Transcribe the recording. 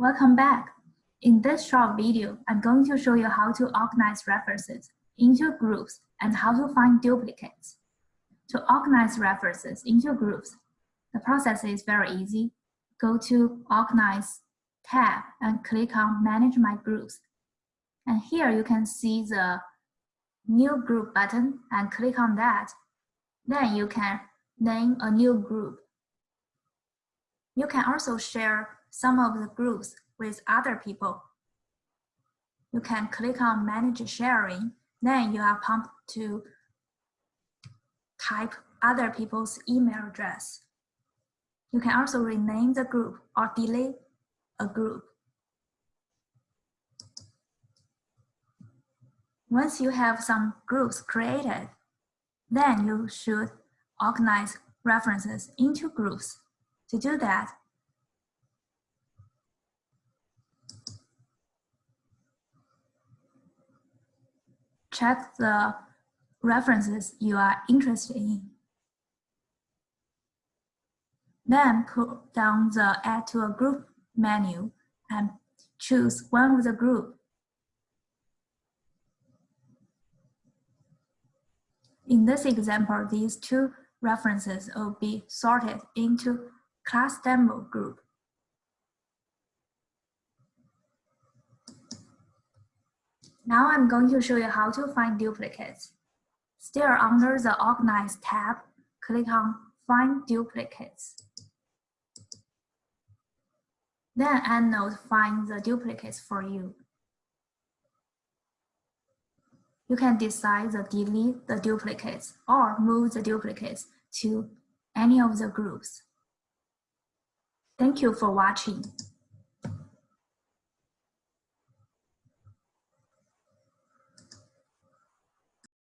Welcome back. In this short video, I'm going to show you how to organize references into groups and how to find duplicates. To organize references into groups, the process is very easy. Go to Organize tab and click on Manage My Groups. And here you can see the New Group button and click on that. Then you can name a new group. You can also share some of the groups with other people. You can click on manage sharing, then you are prompted to type other people's email address. You can also rename the group or delete a group. Once you have some groups created, then you should organize references into groups. To do that, check the references you are interested in. Then put down the Add to a Group menu and choose one of the group. In this example, these two references will be sorted into class demo group. Now I'm going to show you how to find duplicates. Still under the Organize tab, click on Find Duplicates. Then EndNote finds the duplicates for you. You can decide to delete the duplicates or move the duplicates to any of the groups. Thank you for watching.